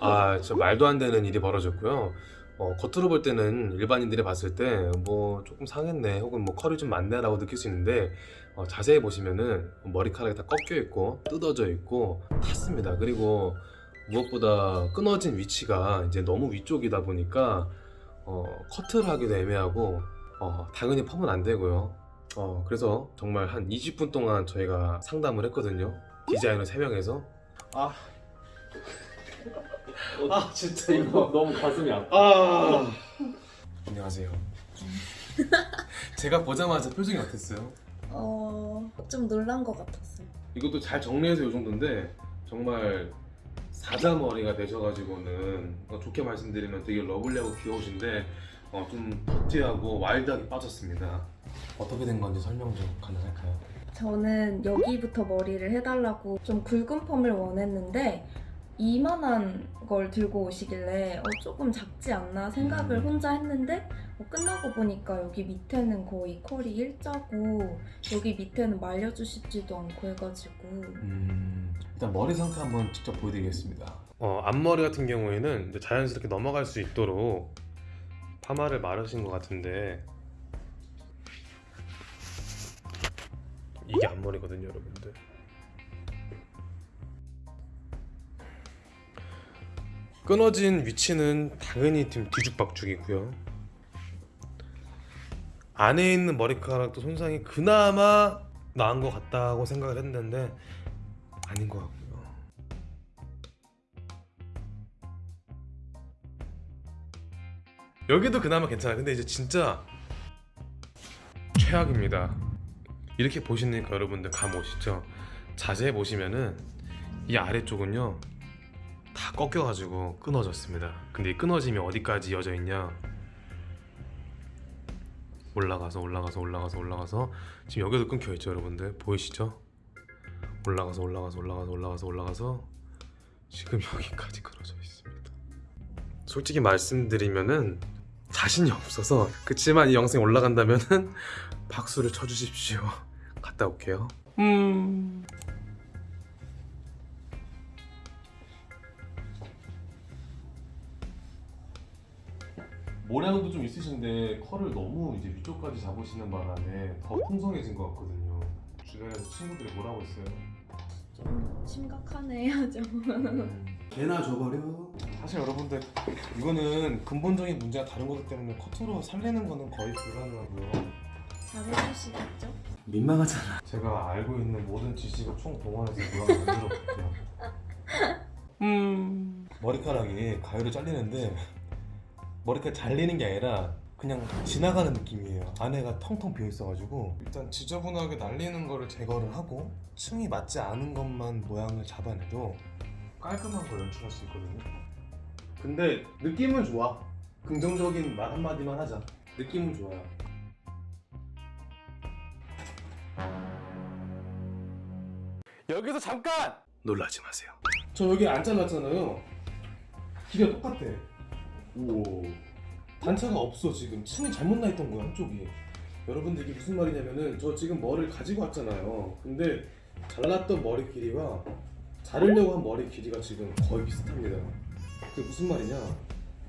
아, 진짜 말도 안 되는 일이 벌어졌고요. 어, 겉으로 볼 때는 일반인들이 봤을 때 뭐 조금 상했네 혹은 뭐 컬이 좀 많네 라고 느낄 수 있는데 어, 자세히 보시면은 머리카락이 다 꺾여 있고 뜯어져 있고 탔습니다. 그리고 무엇보다 끊어진 위치가 이제 너무 위쪽이다 보니까 어, 커트를 하기도 애매하고 어, 당연히 펌은 안 되고요. 어, 그래서 정말 한 20분 동안 저희가 상담을 했거든요. 디자이너 3명에서 아 아 진짜 이거 너무 가슴이 아파. 아 안녕하세요 제가 보자마자 표정이 어땠어요? 어, 좀 놀란 것 같았어요. 이것도 잘 정리해서 이 정도인데 정말 사자머리가 되셔가지고는 어, 좋게 말씀드리면 되게 lovely하고 귀여우신데 어, 좀 더티하고 와일드하게 빠졌습니다 어떻게 된 건지 설명 좀 가능할까요? 저는 여기부터 머리를 해달라고 좀 굵은 펌을 원했는데 이만한 걸 들고 오시길래 어, 조금 작지 않나 생각을 음. 혼자 했는데 어, 끝나고 보니까 여기 밑에는 거의 컬이 일자고 여기 밑에는 말려주시지도 않고 해가지고 음, 일단 머리 상태 한번 직접 보여드리겠습니다. 어, 앞머리 같은 경우에는 이제 자연스럽게 넘어갈 수 있도록 파마를 마르신 것 같은데 이게 앞머리거든요, 여러분들. 끊어진 위치는 당연히 지금 뒤죽박죽이고요. 안에 있는 머리카락도 손상이 그나마 나은 것 같다고 생각을 했는데 아닌 것 같고요. 여기도 그나마 괜찮아요. 근데 이제 진짜 최악입니다. 이렇게 보시니까 여러분들 감 오시죠? 자세히 보시면은 이 아래쪽은요 다 꺾여가지고 끊어졌습니다. 근데 이 끊어짐이 어디까지 이어져 있냐? 올라가서 올라가서 올라가서 올라가서 지금 여기도 끊겨 있죠, 여러분들 보이시죠? 올라가서 올라가서 올라가서 올라가서 올라가서 지금 여기까지 끊어져 있습니다. 솔직히 말씀드리면은 자신이 없어서 그치만 이 영상이 올라간다면은 박수를 쳐주십시오. 갔다 올게요. 음. 모량도 좀 있으신데 컬을 너무 이제 위쪽까지 잡으시는 바람에 더 풍성해진 것 같거든요. 주변에서 친구들이 뭐라고 했어요? 좀 심각하네 하죠. 개나 줘버려 사실 여러분들 이거는 근본적인 문제가 다른 거기 때문에 커트로 살리는 거는 거의 불가능하고요. 잘해주시겠죠? 민망하잖아 제가 알고 있는 모든 지식을 총 동원해서 모양을 만들어 볼게요. 음. 머리카락이 가위로 잘리는데 머리카락 잘리는 게 아니라 그냥 지나가는 느낌이에요. 안에가 텅텅 비어 있어가지고 일단 지저분하게 날리는 거를 제거를 하고 층이 맞지 않은 것만 모양을 잡아내도 깔끔한 걸 연출할 수 있거든요. 근데 느낌은 좋아. 긍정적인 말 한마디만 하자. 느낌은 좋아요. 여기서 잠깐! 놀라지 마세요. 저 여기 앉아놨잖아요. 길이가 똑같아. 오. 단차가 없어 지금. 층이 잘못 나 있던 거야 한쪽이. 여러분들 이게 무슨 말이냐면은 저 지금 머리를 가지고 왔잖아요. 근데 잘랐던 머리 길이와 자르려고 한 머리 길이가 지금 거의 비슷합니다. 그게 무슨 말이냐?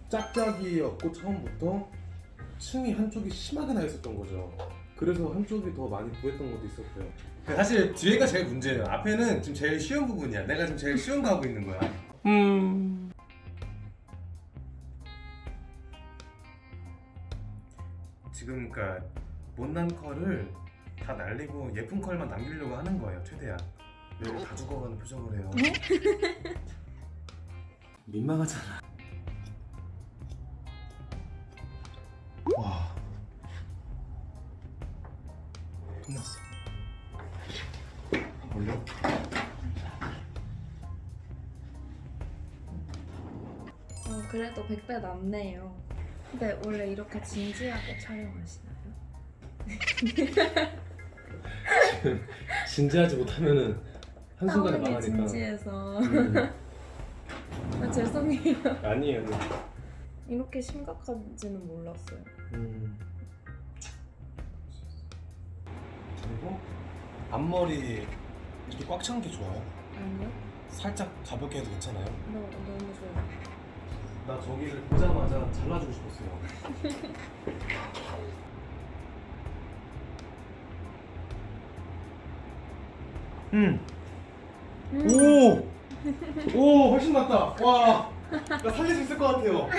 짝짝이였고 처음부터 층이 한쪽이 심하게 나 있었던 거죠. 그래서 한쪽이 더 많이 부했던 것도 있었고요. 사실 뒤에가 제일 문제예요. 앞에는 지금 제일 쉬운 부분이야. 내가 지금 제일 쉬운 거 하고 있는 거야. 음. 지금 그러니까 못난 컬을 다 날리고 예쁜 컬만 남기려고 하는 거예요. 최대한. 여기 다 죽어가는 표정을 해요. 민망하잖아 와. 끝났어. 올려? 어, 그래도 100배 남네요. 근데 원래 이렇게 진지하게 촬영하시나요? 진지하지 못하면은 한순간에 망하니까. 진지해서 음. 아, 죄송해요. 아니에요. 이렇게 심각한지는 몰랐어요. 음. 그리고 앞머리 이렇게 꽉 찬 게 좋아요. 아니요? 살짝 가볍게 해도 괜찮아요? 너, 너무 좋아. 나 저기를 보자마자 잘라주고 싶었어요. 음. 음. 오! 오, 훨씬 낫다. 와. 나 살릴 수 있을 것 같아요.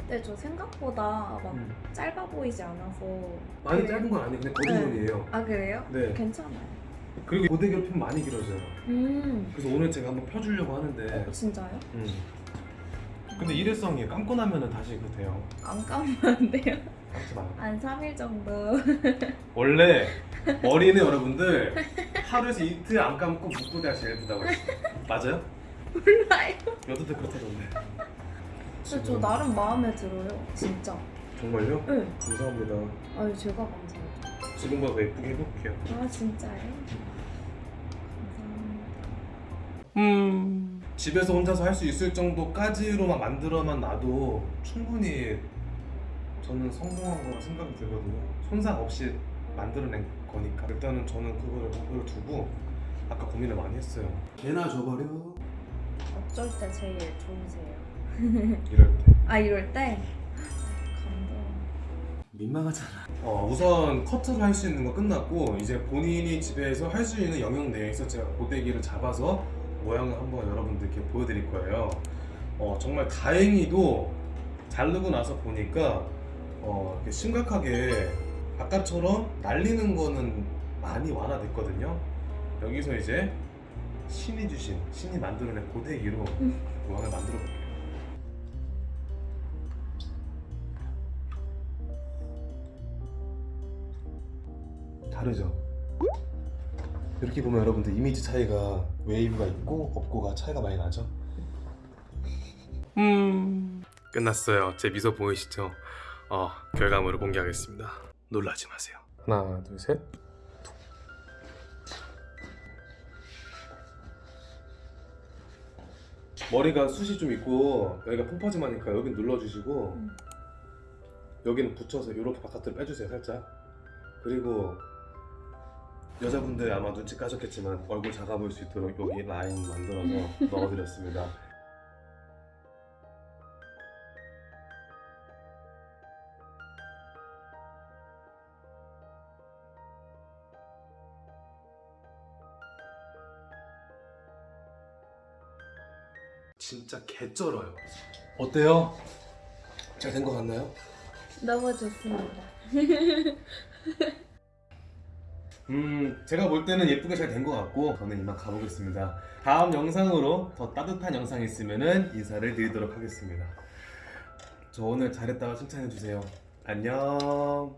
근데 저 생각보다 막 음. 짧아 보이지 않아서. 많이 그래요? 짧은 건 아니고 그냥 거리존이에요. 아 그래요? 네. 괜찮아요. 그리고 결핍 많이 길어져요. 음. 그래서 오늘 제가 한번 펴주려고 하는데. 진짜요? 음. 근데 일회성이에요. 감고 나면은 다시 그 돼요. 안 감으면 안 돼요? 감지 마요. 한 3일 정도. 원래 머리는 여러분들 하루에서 이틀 안 감고 묶고 대야 제일 부다고 했어요. 맞아요? 몰라요. 여자들 그렇다던데. 근데 저 나름 마음에 들어요. 진짜. 정말요? 네. 감사합니다. 아유 제가 감사해요. 지금보다 더 예쁘게 해볼게요. 아 진짜요? 감사합니다. 음. 집에서 혼자서 할 수 있을 정도까지로만 만들어만 놔도 충분히 저는 성공한 거라 생각이 들거든요. 손상 없이 만들어낸 거니까 일단은 저는 그거를 목표를 두고 아까 고민을 많이 했어요. 개나 줘버려 어쩔 때 제일 좋으세요? 이럴 때. 아 이럴 때? 감동. 민망하잖아 어, 우선 커트를 할 수 있는 거 끝났고 이제 본인이 집에서 할 수 있는 영역 내에서 제가 고데기를 잡아서 모양을 한번 여러분들께 보여드릴 거예요. 어, 정말 다행히도 자르고 나서 보니까 어, 심각하게 아까처럼 날리는 거는 많이 완화됐거든요. 여기서 이제 신이 주신 신이 만들어낸 고데기로 모양을 만들어 볼게요. 다르죠? 이렇게 보면 여러분들 이미지 차이가 웨이브가 있고 없고가 차이가 많이 나죠? 음 끝났어요 제 미소 보이시죠? 어 결과물을 공개하겠습니다 놀라지 마세요 하나 둘셋 머리가 숱이 좀 있고 여기가 펑퍼짐하니까 여기 눌러주시고 음. 여기는 붙여서 이렇게 바깥으로 빼주세요 살짝 그리고 여자분들 아마 눈치 까셨겠지만 얼굴 작아 보일 수 있도록 여기 라인 만들어서 넣어드렸습니다 진짜 개쩔어요 어때요? 잘 된 것 같나요? 너무 좋습니다. 음, 제가 볼 때는 예쁘게 잘 된 것 같고 저는 이만 가보겠습니다. 다음 영상으로 더 따뜻한 영상이 있으면 인사를 드리도록 하겠습니다. 저 오늘 잘했다고 칭찬해 주세요. 안녕.